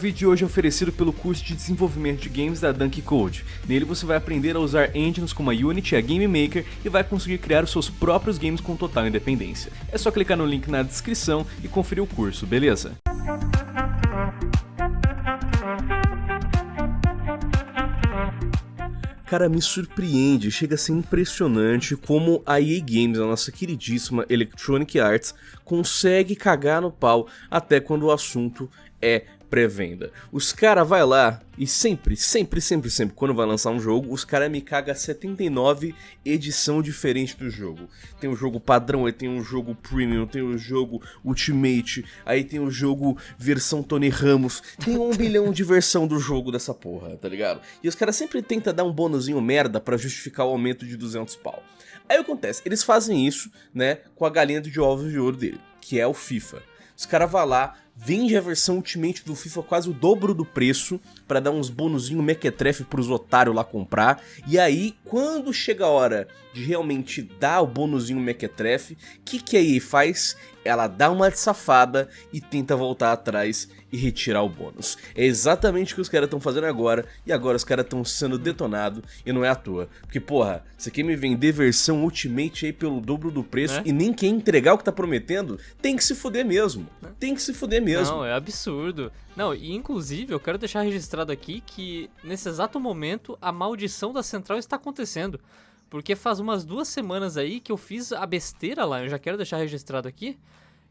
O vídeo de hoje é oferecido pelo curso de desenvolvimento de games da Dunk Code. Nele você vai aprender a usar engines como a Unity e a Game Maker e vai conseguir criar os seus próprios games com total independência. É só clicar no link na descrição e conferir o curso, beleza? Cara, me surpreende, chega a ser impressionante como a EA Games, a nossa queridíssima Electronic Arts, consegue cagar no pau até quando o assunto é pré-venda. Os cara vai lá e sempre, sempre, sempre, sempre, quando vai lançar um jogo, os cara me caga 79 edição diferente do jogo. Tem o jogo padrão, aí tem o jogo premium, tem o jogo ultimate, aí tem o jogo versão Tony Ramos, tem um bilhão de versão do jogo dessa porra, tá ligado? E os caras sempre tentam dar um bônusinho merda para justificar o aumento de 200 pau. Aí acontece, eles fazem isso, né, com a galinha de ovos de ouro dele, que é o FIFA. Os caras vão lá, vende a versão Ultimate do FIFA quase o dobro do preço para dar uns bonuzinho mequetrefe pros otários lá comprar. E aí, quando chega a hora de realmente dar o bonuzinho mequetrefe, que, que a EA faz? Ela dá uma safada e tenta voltar atrás e retirar o bônus. É exatamente o que os caras estão fazendo agora, e agora os caras estão sendo detonados, e não é à toa. Porque, porra, você quer me vender versão Ultimate aí pelo dobro do preço é? e nem quer entregar o que tá prometendo? Tem que se fuder mesmo. Tem que se fuder mesmo mesmo. Não, é absurdo. Não, e inclusive eu quero deixar registrado aqui que nesse exato momento a maldição da central está acontecendo. Porque faz umas duas semanas aí que eu fiz a besteira lá, eu já quero deixar registrado aqui,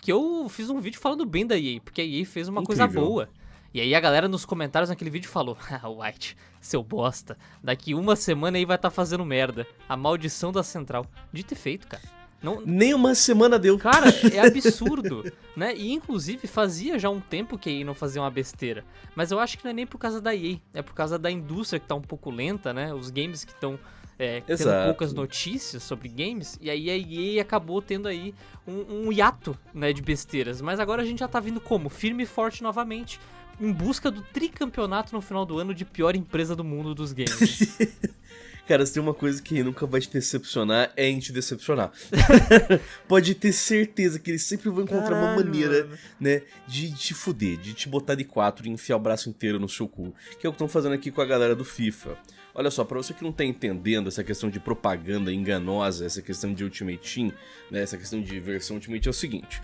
que eu fiz um vídeo falando bem da EA, porque a EA fez uma Incrível. coisa boa. E aí a galera nos comentários naquele vídeo falou: Ah, White, seu bosta, daqui uma semana aí vai estar tá fazendo merda. A maldição da central. De ter feito, cara. Não... Nem uma semana deu. Cara, é absurdo, né? E inclusive fazia já um tempo que a EA não fazia uma besteira. Mas eu acho que não é nem por causa da EA, é por causa da indústria que tá um pouco lenta, né? Os games que estão é, tendo poucas notícias sobre games, e aí a EA acabou tendo aí um, um hiato né, de besteiras. Mas agora a gente já tá vindo como? Firme e forte novamente, em busca do tricampeonato no final do ano de pior empresa do mundo dos games. Cara, se tem uma coisa que nunca vai te decepcionar, é em te decepcionar. Pode ter certeza que eles sempre vão encontrar uma maneira, né, de te fuder, de te botar de quatro e enfiar o braço inteiro no seu cu. Que é o que estão fazendo aqui com a galera do FIFA. Olha só, para você que não tá entendendo essa questão de propaganda enganosa, essa questão de Ultimate Team, né, essa questão de versão Ultimate é o seguinte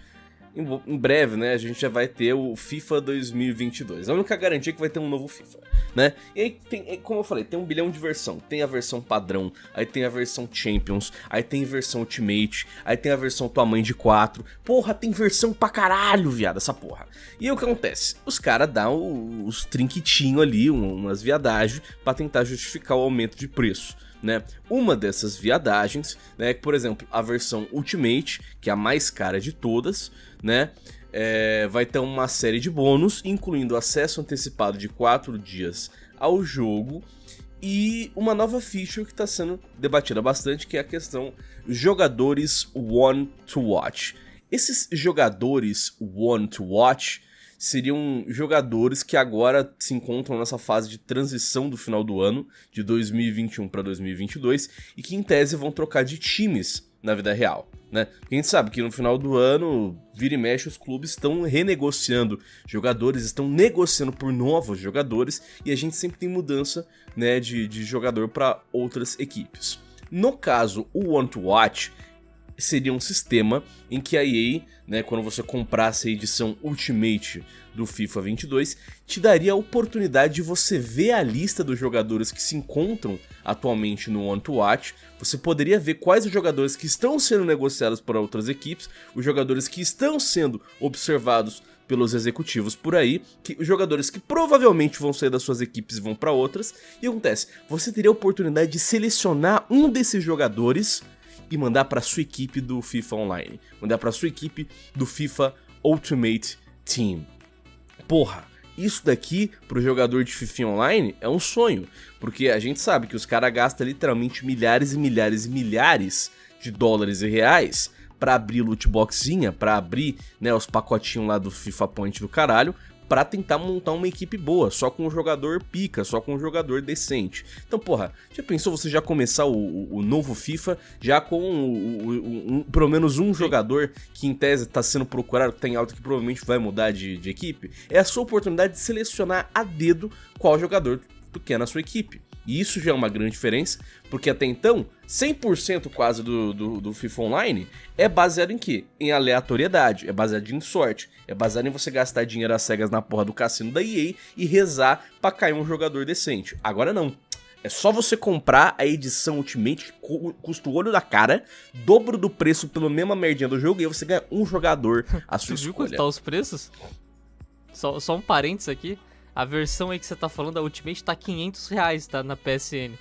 em breve, né, a gente já vai ter o FIFA 2022. A única garantia é que vai ter um novo FIFA, né? E aí, tem, como eu falei, tem um bilhão de versão. Tem a versão padrão, aí tem a versão Champions, aí tem a versão Ultimate, aí tem a versão tua mãe de 4. Porra, tem versão pra caralho, viado, essa porra. E aí o que acontece? Os caras dão os trinquitinhos ali, umas viadagens, pra tentar justificar o aumento de preço né? Uma dessas viadagens, né, por exemplo, a versão Ultimate, que é a mais cara de todas, né? É, vai ter uma série de bônus, incluindo acesso antecipado de 4 dias ao jogo e uma nova feature que está sendo debatida bastante, que é a questão jogadores One to Watch. Esses jogadores One to Watch seriam jogadores que agora se encontram nessa fase de transição do final do ano, de 2021 para 2022, e que em tese vão trocar de times na vida real. Né? a gente sabe que no final do ano, vira e mexe, os clubes estão renegociando jogadores, estão negociando por novos jogadores, e a gente sempre tem mudança né, de, de jogador para outras equipes. No caso, o One to Watch seria um sistema em que a EA, né, quando você comprasse a edição Ultimate do FIFA 22, te daria a oportunidade de você ver a lista dos jogadores que se encontram atualmente no One to Watch. Você poderia ver quais os jogadores que estão sendo negociados por outras equipes, os jogadores que estão sendo observados pelos executivos por aí, que os jogadores que provavelmente vão sair das suas equipes vão para outras. E acontece, você teria a oportunidade de selecionar um desses jogadores e mandar para sua equipe do FIFA Online, mandar para sua equipe do FIFA Ultimate Team. Porra, isso daqui pro jogador de FIFA Online é um sonho, porque a gente sabe que os caras gastam literalmente milhares e milhares e milhares de dólares e reais para abrir lootboxinha, para abrir né, os pacotinhos lá do FIFA Point do caralho, para tentar montar uma equipe boa, só com um jogador pica, só com um jogador decente. Então, porra, já pensou você já começar o, o, o novo FIFA já com o, um, pelo menos um jogador que em tese tá sendo procurado, que tem alto que provavelmente vai mudar de, de equipe? É a sua oportunidade de selecionar a dedo qual jogador tu quer na sua equipe. E isso já é uma grande diferença, porque até então, 100% quase do, do, do, FIFA Online é baseado em quê? Em aleatoriedade, é baseado em sorte, é baseado em você gastar dinheiro às cegas na porra do cassino da EA e rezar pra cair um jogador decente. Agora não. É só você comprar a edição Ultimate, que custa o olho da cara, dobro do preço pela mesma merdinha do jogo, e aí você ganha um jogador à sua Você viu quanto tá os preços? Só, só um parênteses aqui. A versão aí que você tá falando, a Ultimate, tá 500 reais, tá? Na PSN.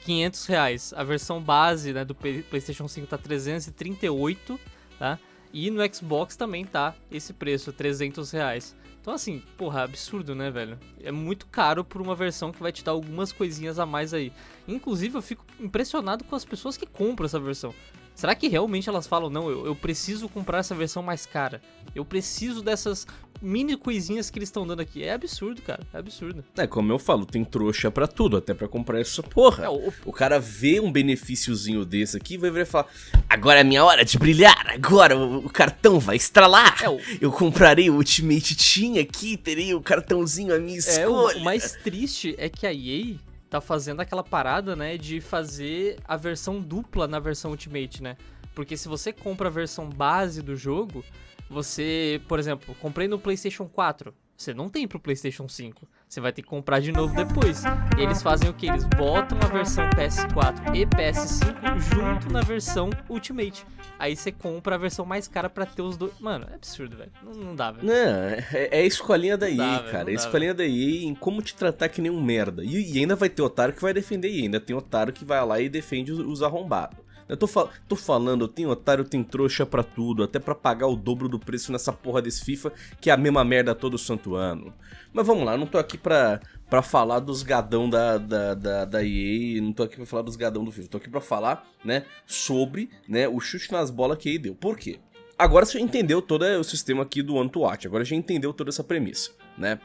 500 reais. A versão base, né, do PlayStation 5 tá 338, tá? E no Xbox também tá esse preço, 300 reais. Então, assim, porra, absurdo, né, velho? É muito caro por uma versão que vai te dar algumas coisinhas a mais aí. Inclusive, eu fico impressionado com as pessoas que compram essa versão. Será que realmente elas falam, não, eu, eu preciso comprar essa versão mais cara? Eu preciso dessas mini coisinhas que eles estão dando aqui. É absurdo, cara. É absurdo. É, como eu falo, tem trouxa para tudo, até para comprar essa porra. É, o... o... cara vê um benefíciozinho desse aqui vai vir e falar: agora é minha hora de brilhar, agora o, cartão vai estralar. É, o... Eu comprarei o Ultimate Team aqui, terei o cartãozinho à minha escolha. É, o, o mais triste é que a EA tá fazendo aquela parada, né, de fazer a versão dupla na versão Ultimate, né? Porque se você compra a versão base do jogo, você, por exemplo, comprei no PlayStation 4, você não tem pro PlayStation 5. Você vai ter que comprar de novo depois. E eles fazem o que? Eles botam a versão PS4 e PS5 junto na versão Ultimate. Aí você compra a versão mais cara para ter os dois. Mano, é absurdo, velho. Não, não, dá, velho. Não, é, é a escolinha da EA, cara. É a escolinha da EA em como te tratar que nem um merda. E, e, ainda vai ter otário que vai defender e ainda tem otário que vai lá e defende os, os arrombados. Eu tô, fal tô falando, tenho otário, tenho trouxa pra tudo, até pra pagar o dobro do preço nessa porra desse FIFA, que é a mesma merda todo santo ano. Mas vamos lá, não tô aqui pra, pra falar dos gadão da, da, da, da EA, não tô aqui pra falar dos gadão do FIFA, tô aqui pra falar, né, sobre, né, o chute nas bolas que a EA deu. Por quê? Agora você entendeu todo o sistema aqui do One to Watch, agora já entendeu toda essa premissa, né?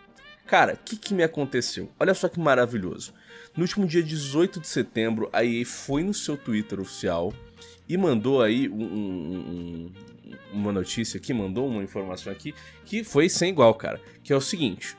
Cara, o que, que me aconteceu? Olha só que maravilhoso. No último dia 18 de setembro, a EA foi no seu Twitter oficial e mandou aí um, um, uma notícia aqui, mandou uma informação aqui que foi sem igual, cara. Que é o seguinte: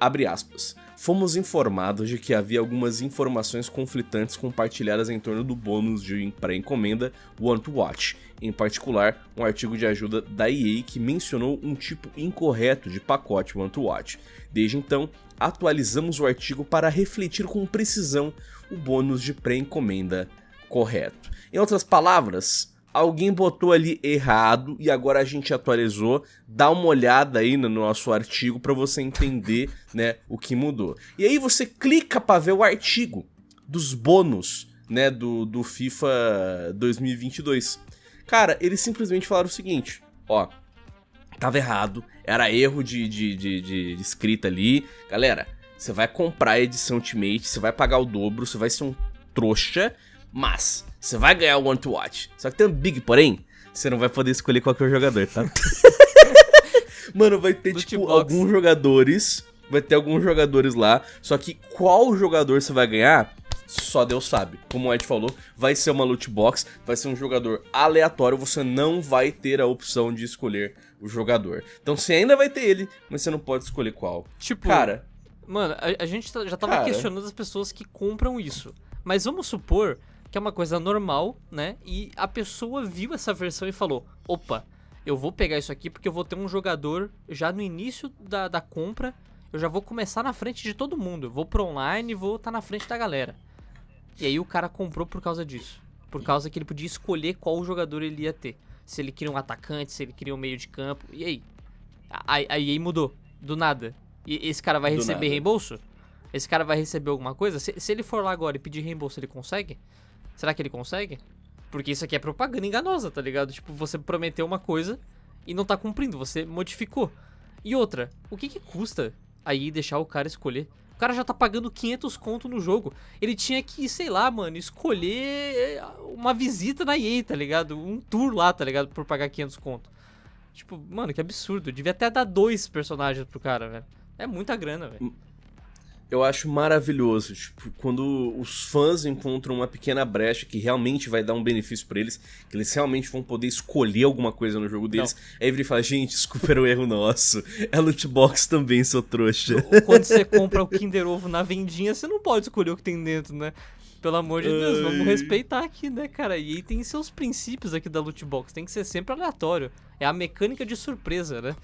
abre aspas. Fomos informados de que havia algumas informações conflitantes compartilhadas em torno do bônus de pré-encomenda One to Watch, em particular um artigo de ajuda da EA que mencionou um tipo incorreto de pacote One to Watch. Desde então, atualizamos o artigo para refletir com precisão o bônus de pré-encomenda correto. Em outras palavras, alguém botou ali errado e agora a gente atualizou. Dá uma olhada aí no nosso artigo para você entender, né, o que mudou. E aí você clica para ver o artigo dos bônus, né, do, do FIFA 2022. Cara, eles simplesmente falaram o seguinte, ó, tava errado, era erro de, de, de, de escrita ali. Galera, você vai comprar a edição Ultimate, você vai pagar o dobro, você vai ser um trouxa, mas você vai ganhar o One to Watch. Só que tem um big porém, você não vai poder escolher qualquer jogador, tá? Mano, vai ter, tipo, alguns jogadores. Vai ter alguns jogadores lá. Só que qual jogador você vai ganhar? Só Deus sabe. Como o Ed falou, vai ser uma loot box, vai ser um jogador aleatório, você não vai ter a opção de escolher o jogador. Então você ainda vai ter ele, mas você não pode escolher qual. Tipo, cara, mano, a, a gente tá, já tava cara, questionando as pessoas que compram isso. Mas vamos supor que é uma coisa normal, né? E a pessoa viu essa versão e falou: opa, eu vou pegar isso aqui porque eu vou ter um jogador já no início da, da compra. Eu já vou começar na frente de todo mundo. Eu vou pro online e vou estar tá na frente da galera. E aí o cara comprou por causa disso. Por causa que ele podia escolher qual jogador ele ia ter. Se ele queria um atacante, se ele queria um meio de campo. E aí? Aí, aí mudou. Do nada. E esse cara vai Do receber nada. reembolso? Esse cara vai receber alguma coisa? Se, se ele for lá agora e pedir reembolso, ele consegue? Será que ele consegue? Porque isso aqui é propaganda enganosa, tá ligado? Tipo, você prometeu uma coisa e não tá cumprindo, você modificou. E outra, o que que custa aí deixar o cara escolher? O cara já tá pagando 500 conto no jogo. Ele tinha que, sei lá, mano, escolher uma visita na EA, tá ligado? Um tour lá, tá ligado? Por pagar 500 conto. Tipo, mano, que absurdo. Devia até dar dois personagens pro cara, velho. É muita grana, velho. Eu acho maravilhoso, tipo, quando os fãs encontram uma pequena brecha que realmente vai dar um benefício para eles, que eles realmente vão poder escolher alguma coisa no jogo deles. Não. Aí ele fala, gente, desculpa, era um erro nosso. É loot box também, seu trouxa. Quando você compra o Kinder Ovo na vendinha, você não pode escolher o que tem dentro, né? Pelo amor de Deus, vamos respeitar aqui, né, cara? E aí tem seus princípios aqui da loot box, tem que ser sempre aleatório. É a mecânica de surpresa, né?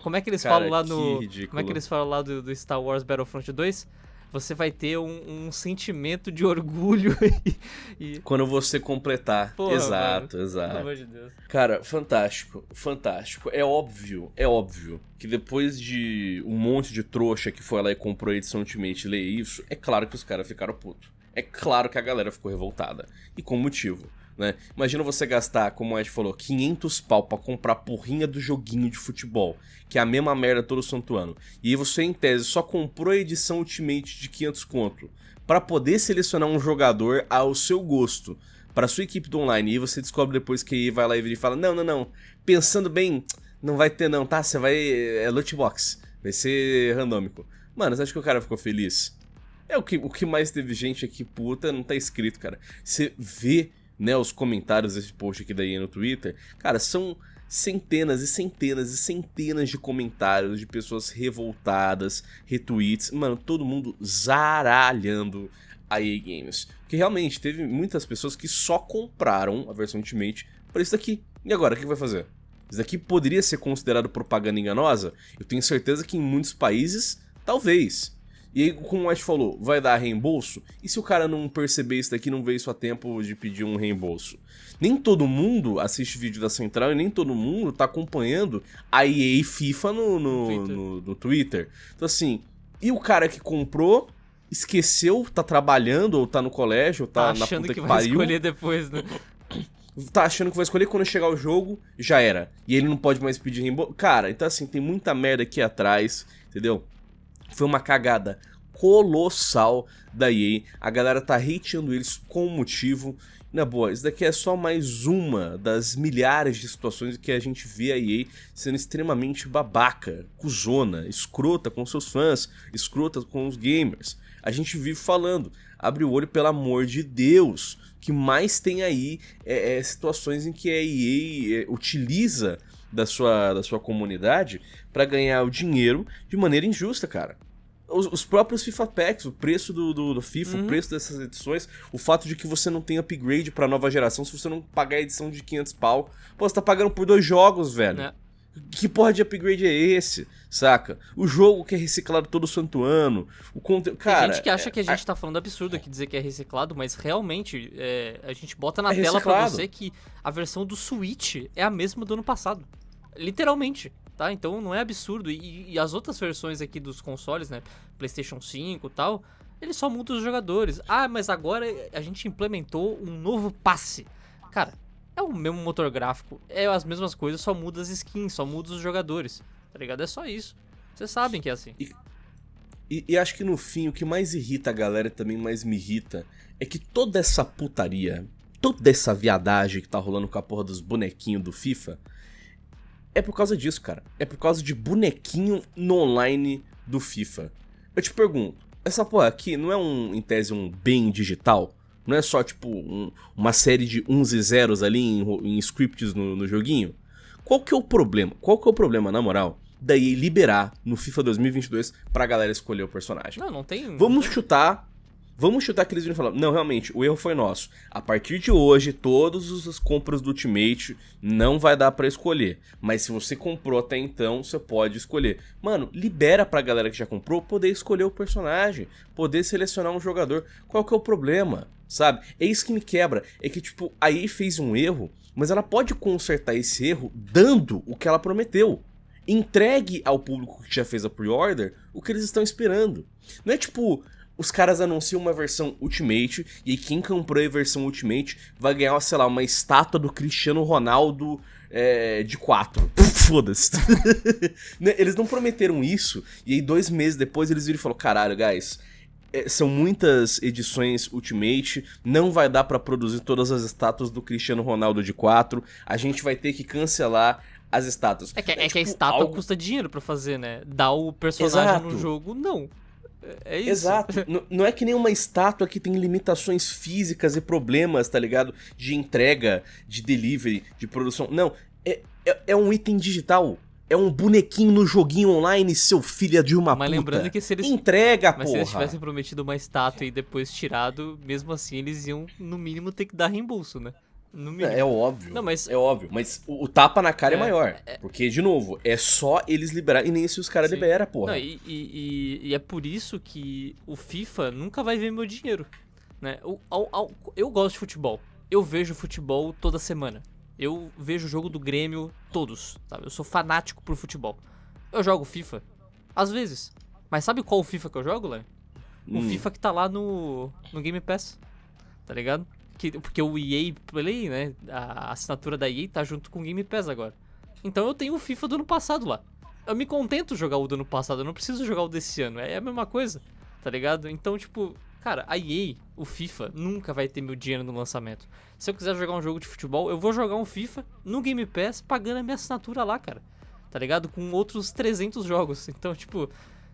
Como é que eles cara, falam lá no. Ridículo. Como é que eles falam lá do, do Star Wars Battlefront 2? Você vai ter um, um sentimento de orgulho e, Quando você completar. Porra, exato, mano. exato. Pelo amor de Deus. Cara, fantástico, fantástico. É óbvio, é óbvio que depois de um monte de trouxa que foi lá e comprou a edição Ultimate ler isso, é claro que os caras ficaram putos. É claro que a galera ficou revoltada. E com motivo né? Imagina você gastar, como o Ed falou, 500 pau pra comprar a porrinha do joguinho de futebol, que é a mesma merda todo santo ano. E aí você, em tese, só comprou a edição Ultimate de 500 conto para poder selecionar um jogador ao seu gosto para sua equipe do online. E você descobre depois que vai lá e fala: Não, não, não. Pensando bem, não vai ter, não, tá? Você vai. É loot box. Vai ser randômico. Mano, você acha que o cara ficou feliz? É o que, o que mais teve gente aqui puta, não tá escrito, cara. Você vê né, os comentários desse post aqui daí no Twitter, cara, são centenas e centenas e centenas de comentários de pessoas revoltadas, retweets, mano, todo mundo zaralhando a EA Games. Que realmente teve muitas pessoas que só compraram a versão Ultimate para isso daqui. E agora, o que vai fazer? Isso daqui poderia ser considerado propaganda enganosa? Eu tenho certeza que em muitos países, talvez. E aí, como o Ash falou, vai dar reembolso? E se o cara não perceber isso daqui, não vê isso a tempo de pedir um reembolso? Nem todo mundo assiste vídeo da Central e nem todo mundo tá acompanhando a EA FIFA no, no, Twitter. no, no Twitter. Então assim, e o cara que comprou esqueceu, tá trabalhando, ou tá no colégio, ou tá, tá na puta que, que vai pariu. escolher depois, né? Tá achando que vai escolher quando chegar o jogo, já era. E ele não pode mais pedir reembolso. Cara, então assim, tem muita merda aqui atrás, entendeu? Foi uma cagada colossal da EA. A galera tá hateando eles com motivo. Na boa, isso daqui é só mais uma das milhares de situações que a gente vê a EA sendo extremamente babaca, cuzona, escrota com seus fãs, escrota com os gamers. A gente vive falando, abre o olho pelo amor de Deus, que mais tem aí é, é, situações em que a EA é, utiliza da sua, da sua comunidade para ganhar o dinheiro de maneira injusta, cara os, os, próprios FIFA Packs, o preço do, do, do FIFA, uhum. o preço dessas edições, o fato de que você não tem upgrade pra nova geração se você não pagar a edição de 500 pau. Pô, você tá pagando por dois jogos, velho. É. Que porra de upgrade é esse, saca? O jogo que é reciclado todo santo ano, o conteúdo... Cara... Tem gente que acha que a gente é... tá falando absurdo aqui dizer que é reciclado, mas realmente é, a gente bota na é tela reciclado. pra você que a versão do Switch é a mesma do ano passado. Literalmente tá? Então não é absurdo. E, e, as outras versões aqui dos consoles, né? PlayStation 5 e tal, eles só mudam os jogadores. Ah, mas agora a gente implementou um novo passe. Cara, é o mesmo motor gráfico, é as mesmas coisas, só muda as skins, só muda os jogadores. Tá ligado? É só isso. Vocês sabem que é assim. E, e, e acho que no fim o que mais irrita a galera e também mais me irrita é que toda essa putaria, toda essa viadagem que tá rolando com a porra dos bonequinhos do FIFA é por causa disso, cara. É por causa de bonequinho no online do FIFA. Eu te pergunto, essa porra aqui não é um, em tese, um bem digital? Não é só, tipo, um, uma série de uns e zeros ali em, em scripts no, no, joguinho? Qual que é o problema? Qual que é o problema, na moral, daí liberar no FIFA 2022 pra galera escolher o personagem? Não, não tem... Vamos chutar Vamos chutar que eles viram e falar, não, realmente, o erro foi nosso. A partir de hoje, todas as compras do Ultimate não vai dar para escolher. Mas se você comprou até então, você pode escolher. Mano, libera pra galera que já comprou poder escolher o personagem, poder selecionar um jogador. Qual que é o problema? Sabe? É isso que me quebra. É que, tipo, a EA fez um erro, mas ela pode consertar esse erro dando o que ela prometeu entregue ao público que já fez a pre-order o que eles estão esperando. Não é tipo, os caras anunciam uma versão Ultimate, e aí quem comprou a versão Ultimate vai ganhar, sei lá, uma estátua do Cristiano Ronaldo é, de 4. Foda-se. Né, eles não prometeram isso, e aí dois meses depois eles viram e falaram, caralho, guys, é, são muitas edições Ultimate, não vai dar para produzir todas as estátuas do Cristiano Ronaldo de 4, a gente vai ter que cancelar as estátuas. É que, é, é que a tipo, estátua algo- custa dinheiro pra fazer, né? Dar o personagem Exato. no jogo, não. É- É isso. Exato. Não é que nem uma estátua que tem limitações físicas e problemas, tá ligado? De entrega, de delivery, de produção. Não. É, é, é um item digital. É um bonequinho no joguinho online, seu filho de uma Mas puta. lembrando que se eles, Entrega, mas se porra. eles tivessem prometido uma estátua e depois tirado, mesmo assim eles iam, no mínimo, ter que dar reembolso, né? Mínimo. É óbvio. Não, mas- É óbvio. Mas o, o tapa na cara é, É, maior. Porque, de novo, é só eles liberarem. E nem se os caras liberam, porra. Não, e, e- e- é por isso que o FIFA nunca vai ver meu dinheiro. Né? Ao- eu gosto de futebol. Eu vejo futebol toda semana. Eu vejo o jogo do Grêmio todos. Sabe? Eu sou fanático por futebol. Eu jogo FIFA. Às vezes. Mas sabe qual FIFA que eu jogo, Léo? O Hum. FIFA que tá lá no, no Game Pass. Tá ligado? Que, porque o EA Play, né? A assinatura da EA tá junto com o Game Pass agora. Então eu tenho o FIFA do ano passado lá. Eu me contento jogar o do ano passado, eu não preciso jogar o desse ano. É a mesma coisa, tá ligado? Então, tipo, cara, a EA, o FIFA, nunca vai ter meu dinheiro no lançamento. Se eu quiser jogar um jogo de futebol, eu vou jogar um FIFA no Game Pass pagando a minha assinatura lá, cara. Tá ligado? Com outros 300 jogos. Então, tipo,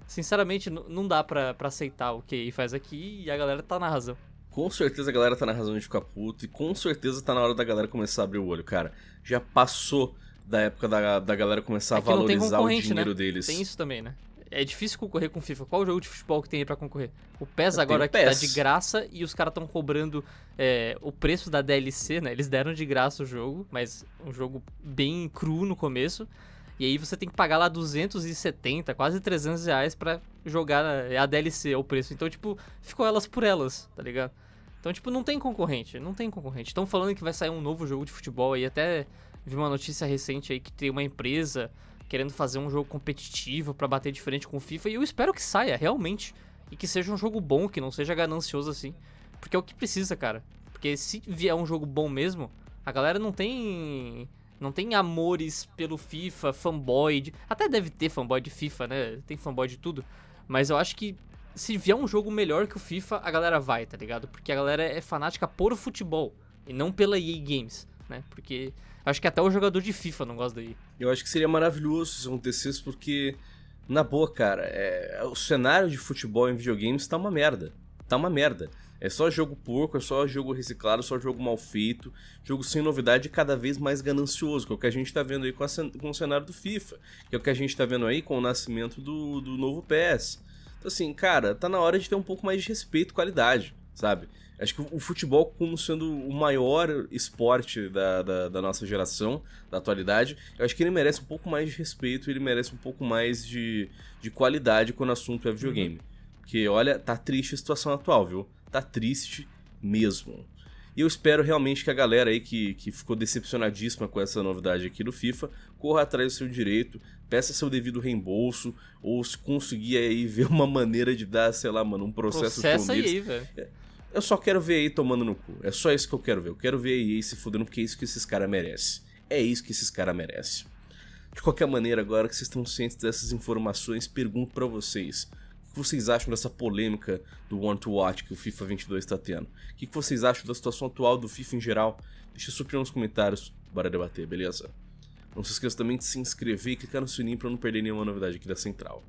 sinceramente, não dá pra, pra aceitar o que a EA faz aqui e a galera tá na razão. Com certeza a galera tá na razão de ficar puto. E com certeza tá na hora da galera começar a abrir o olho, cara. Já passou da época da, da galera começar É a valorizar o concorrente, dinheiro né? deles. Tem isso também, né? É difícil concorrer com FIFA. Qual jogo de futebol que tem aí pra concorrer? O PES Tem agora que tá de graça e os caras estão cobrando é, o preço da DLC, né? Eles deram de graça o jogo, mas um jogo bem cru no começo. E aí você tem que pagar lá 270, quase 300 reais pra jogar a DLC, o preço. Então, tipo, ficou elas por elas, tá ligado? Então, tipo, não tem concorrente, não tem concorrente. Estão falando que vai sair um novo jogo de futebol aí, até vi uma notícia recente aí que tem uma empresa querendo fazer um jogo competitivo pra bater de frente com o FIFA e eu espero que saia, realmente. E que seja um jogo bom, que não seja ganancioso assim. Porque é o que precisa, cara. Porque se vier um jogo bom mesmo, a galera não tem. Não tem amores pelo FIFA, fanboy. De, até deve ter fanboy de FIFA, né? Tem fanboy de tudo. Mas eu acho que se vier um jogo melhor que o FIFA, a galera vai, tá ligado? Porque a galera é fanática por futebol e não pela EA Games, né? Porque acho que até o jogador de FIFA não gosta da EA. Eu acho que seria maravilhoso se isso acontecesse, porque, na boa, cara, é, o cenário de futebol em videogames tá uma merda. Tá uma merda. É só jogo porco, é só jogo reciclado, só jogo mal feito, jogo sem novidade e cada vez mais ganancioso, que é o que a gente tá vendo aí com, a com o cenário do FIFA, que é o que a gente tá vendo aí com o nascimento do, do novo PS. Então, assim, cara, tá na hora de ter um pouco mais de respeito e qualidade, sabe? Acho que o futebol, como sendo o maior esporte da, da, da nossa geração, da atualidade, eu acho que ele merece um pouco mais de respeito, ele merece um pouco mais de, de qualidade quando o assunto é videogame. Porque, olha, tá triste a situação atual, viu? Tá triste mesmo. E eu espero realmente que a galera aí que, que ficou decepcionadíssima com essa novidade aqui do FIFA corra atrás do seu direito, peça seu devido reembolso, ou se conseguir aí ver uma maneira de dar, sei lá, mano, um processo Processa neles. aí, velho. Eu só quero ver aí tomando no cu. É só isso que eu quero ver. Eu quero ver aí se fudendo porque é isso que esses caras merecem. É isso que esses caras merecem. De qualquer maneira, agora que vocês estão cientes dessas informações, pergunto pra vocês. O que vocês acham dessa polêmica do One to Watch que o FIFA 22 tá tendo? O que vocês acham da situação atual do FIFA em geral? Deixa sua opinião nos comentários. Bora debater, beleza? Não se esqueça também de se inscrever e clicar no sininho pra não perder nenhuma novidade aqui da Central.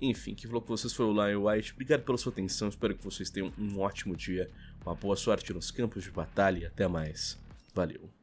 Enfim, que falou com vocês foi o Lion White. Obrigado pela sua atenção. Espero que vocês tenham um ótimo dia, uma boa sorte nos campos de batalha e até mais. Valeu.